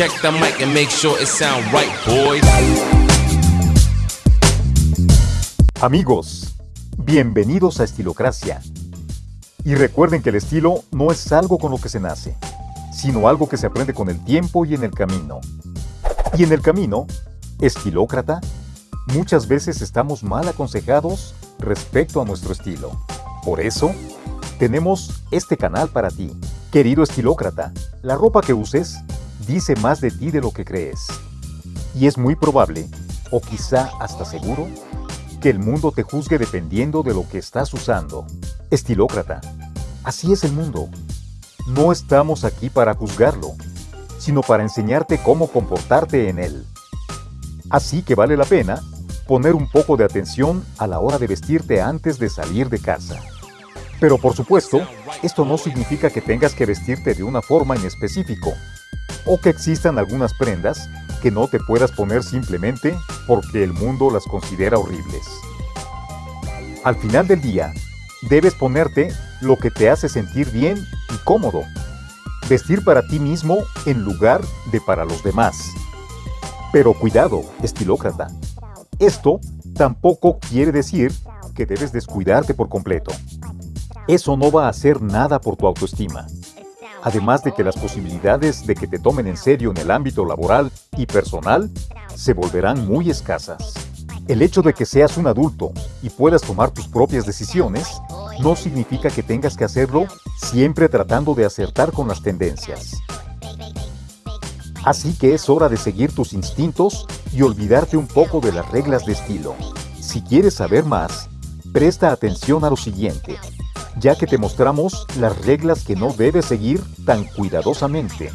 Check the mic and make sure it sound right, boys. Amigos, bienvenidos a Estilocracia. Y recuerden que el estilo no es algo con lo que se nace, sino algo que se aprende con el tiempo y en el camino. Y en el camino, estilócrata, muchas veces estamos mal aconsejados respecto a nuestro estilo. Por eso, tenemos este canal para ti. Querido estilócrata, la ropa que uses dice más de ti de lo que crees. Y es muy probable, o quizá hasta seguro, que el mundo te juzgue dependiendo de lo que estás usando. Estilócrata, así es el mundo. No estamos aquí para juzgarlo, sino para enseñarte cómo comportarte en él. Así que vale la pena poner un poco de atención a la hora de vestirte antes de salir de casa. Pero por supuesto, esto no significa que tengas que vestirte de una forma en específico, o que existan algunas prendas que no te puedas poner simplemente porque el mundo las considera horribles. Al final del día, debes ponerte lo que te hace sentir bien y cómodo. Vestir para ti mismo en lugar de para los demás. Pero cuidado, estilócrata. Esto tampoco quiere decir que debes descuidarte por completo. Eso no va a hacer nada por tu autoestima. Además de que las posibilidades de que te tomen en serio en el ámbito laboral y personal se volverán muy escasas. El hecho de que seas un adulto y puedas tomar tus propias decisiones no significa que tengas que hacerlo siempre tratando de acertar con las tendencias. Así que es hora de seguir tus instintos y olvidarte un poco de las reglas de estilo. Si quieres saber más, presta atención a lo siguiente, ya que te mostramos las reglas que no debes seguir tan cuidadosamente.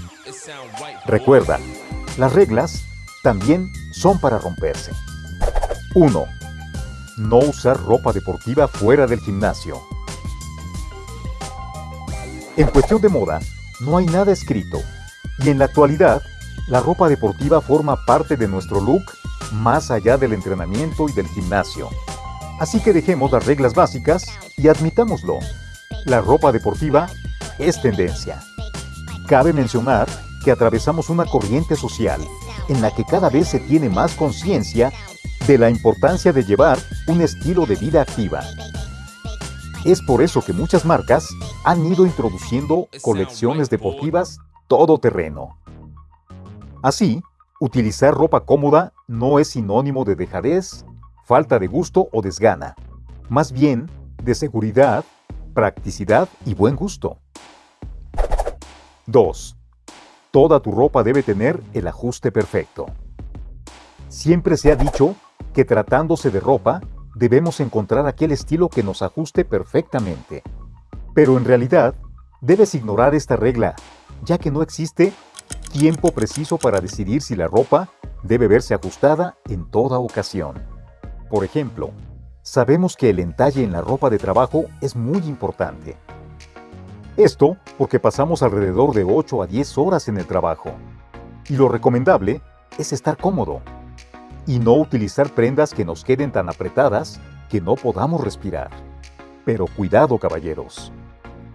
Recuerda, las reglas también son para romperse. 1. No usar ropa deportiva fuera del gimnasio. En cuestión de moda, no hay nada escrito, y en la actualidad, la ropa deportiva forma parte de nuestro look más allá del entrenamiento y del gimnasio. Así que dejemos las reglas básicas y admitámoslo. La ropa deportiva es tendencia. Cabe mencionar que atravesamos una corriente social en la que cada vez se tiene más conciencia de la importancia de llevar un estilo de vida activa. Es por eso que muchas marcas han ido introduciendo colecciones deportivas todoterreno. Así, utilizar ropa cómoda no es sinónimo de dejadez, falta de gusto o desgana, más bien de seguridad, practicidad y buen gusto. 2. Toda tu ropa debe tener el ajuste perfecto. Siempre se ha dicho que tratándose de ropa, debemos encontrar aquel estilo que nos ajuste perfectamente. Pero en realidad, debes ignorar esta regla, ya que no existe tiempo preciso para decidir si la ropa debe verse ajustada en toda ocasión. Por ejemplo, sabemos que el entalle en la ropa de trabajo es muy importante. Esto porque pasamos alrededor de 8 a 10 horas en el trabajo. Y lo recomendable es estar cómodo y no utilizar prendas que nos queden tan apretadas que no podamos respirar. Pero cuidado, caballeros.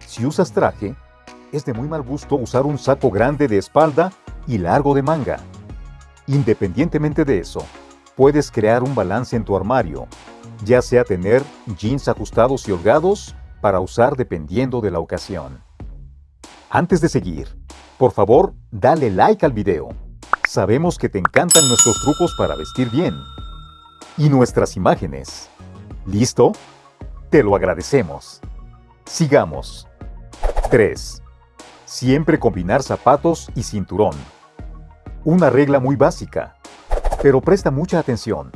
Si usas traje, es de muy mal gusto usar un saco grande de espalda y largo de manga. Independientemente de eso, puedes crear un balance en tu armario, ya sea tener jeans ajustados y holgados para usar dependiendo de la ocasión. Antes de seguir, por favor, dale like al video. Sabemos que te encantan nuestros trucos para vestir bien. Y nuestras imágenes. ¿Listo? Te lo agradecemos. Sigamos. 3. Siempre combinar zapatos y cinturón. Una regla muy básica, pero presta mucha atención,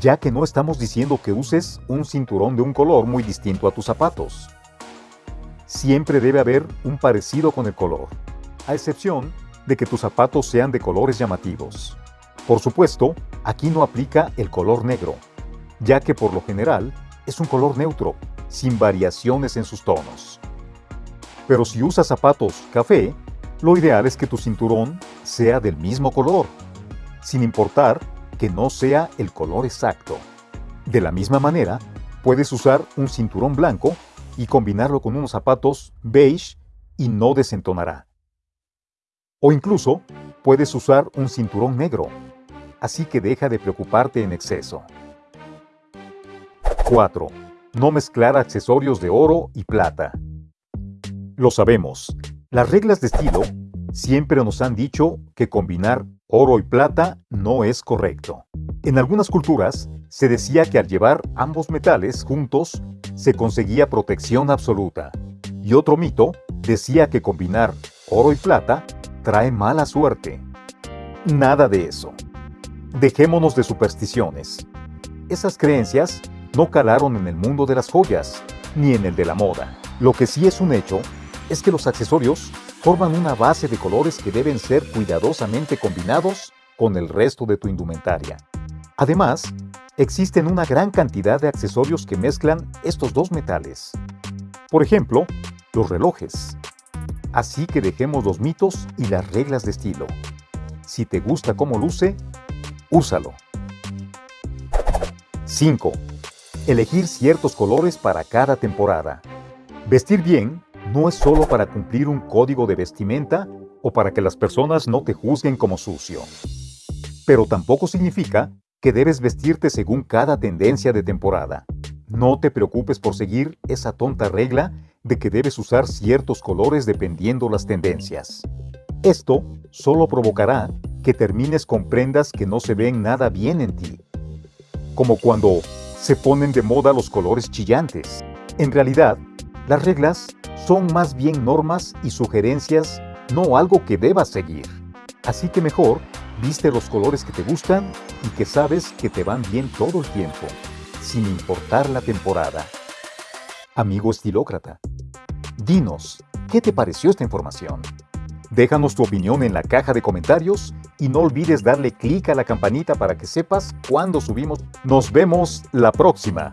ya que no estamos diciendo que uses un cinturón de un color muy distinto a tus zapatos. Siempre debe haber un parecido con el color, a excepción de que tus zapatos sean de colores llamativos. Por supuesto, aquí no aplica el color negro, ya que por lo general es un color neutro, sin variaciones en sus tonos. Pero si usas zapatos café, lo ideal es que tu cinturón sea del mismo color, sin importar que no sea el color exacto. De la misma manera, puedes usar un cinturón blanco y combinarlo con unos zapatos beige y no desentonará. O incluso, puedes usar un cinturón negro, así que deja de preocuparte en exceso. 4. No mezclar accesorios de oro y plata. Lo sabemos, las reglas de estilo siempre nos han dicho que combinar oro y plata no es correcto. En algunas culturas se decía que al llevar ambos metales juntos se conseguía protección absoluta. Y otro mito decía que combinar oro y plata trae mala suerte. Nada de eso. Dejémonos de supersticiones. Esas creencias no calaron en el mundo de las joyas, ni en el de la moda. Lo que sí es un hecho es que los accesorios forman una base de colores que deben ser cuidadosamente combinados con el resto de tu indumentaria. Además, existen una gran cantidad de accesorios que mezclan estos dos metales. Por ejemplo, los relojes. Así que dejemos los mitos y las reglas de estilo. Si te gusta cómo luce, úsalo. 5. Elegir ciertos colores para cada temporada. Vestir bien no es solo para cumplir un código de vestimenta o para que las personas no te juzguen como sucio. Pero tampoco significa que debes vestirte según cada tendencia de temporada. No te preocupes por seguir esa tonta regla de que debes usar ciertos colores dependiendo las tendencias. Esto solo provocará que termines con prendas que no se ven nada bien en ti. Como cuando se ponen de moda los colores chillantes. En realidad, las reglas son más bien normas y sugerencias, no algo que debas seguir. Así que mejor, viste los colores que te gustan y que sabes que te van bien todo el tiempo, sin importar la temporada. Amigo estilócrata, dinos, ¿qué te pareció esta información? Déjanos tu opinión en la caja de comentarios y no olvides darle clic a la campanita para que sepas cuando subimos. Nos vemos la próxima.